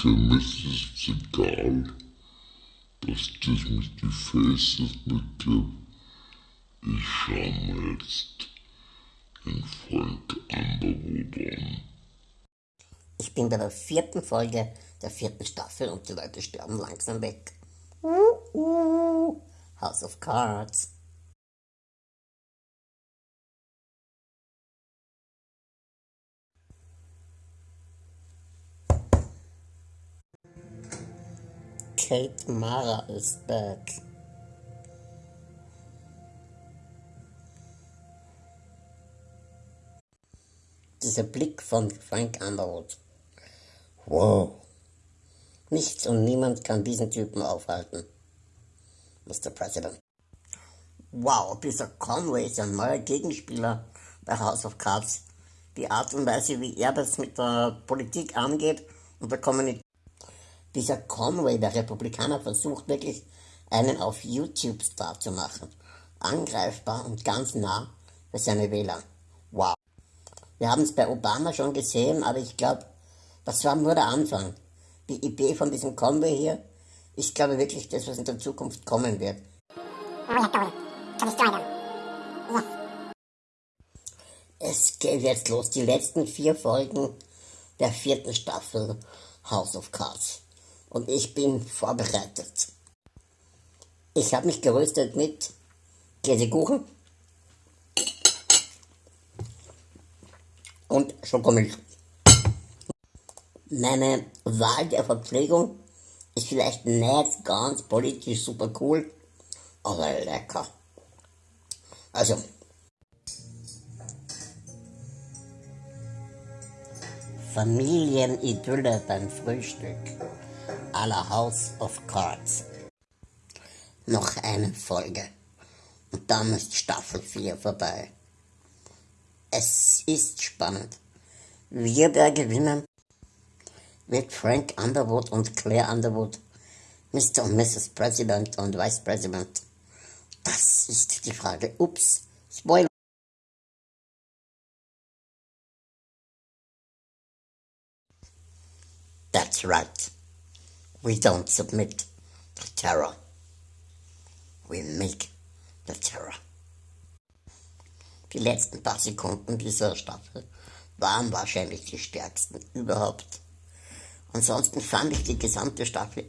Für mich ist egal, dass das mit den Faces nicht gibt. Ich schau mir jetzt den Frank Underwood an. Ich bin bei der vierten Folge der vierten Staffel und die Leute sterben langsam weg. Uh, uh, House of Cards. Kate Mara is back. Dieser Blick von Frank Underwood. Wow. Nichts und niemand kann diesen Typen aufhalten. Mr. President. Wow, dieser Conway ist ein neuer Gegenspieler bei House of Cards. Die Art und Weise, wie er das mit der Politik angeht und der Kommunikation. Dieser Conway, der Republikaner, versucht wirklich einen auf YouTube-Star zu machen. Angreifbar und ganz nah für seine Wähler. Wow. Wir haben es bei Obama schon gesehen, aber ich glaube, das war nur der Anfang. Die Idee von diesem Conway hier, ich glaube wirklich, das, was in der Zukunft kommen wird. Es geht jetzt los, die letzten vier Folgen der vierten Staffel House of Cards. Und ich bin vorbereitet. Ich habe mich gerüstet mit Käsekuchen und Schokomilch. Meine Wahl der Verpflegung ist vielleicht nicht ganz politisch super cool, aber lecker. Also, Familienidylle beim Frühstück à House of Cards. Noch eine Folge und dann ist Staffel 4 vorbei. Es ist spannend. Wir wer gewinnen? Wird Frank Underwood und Claire Underwood Mr. und Mrs. President und Vice President? Das ist die Frage. Ups, Spoiler. That's right. We don't submit to terror. We make the terror. Die letzten paar Sekunden dieser Staffel waren wahrscheinlich die stärksten überhaupt. Ansonsten fand ich die gesamte Staffel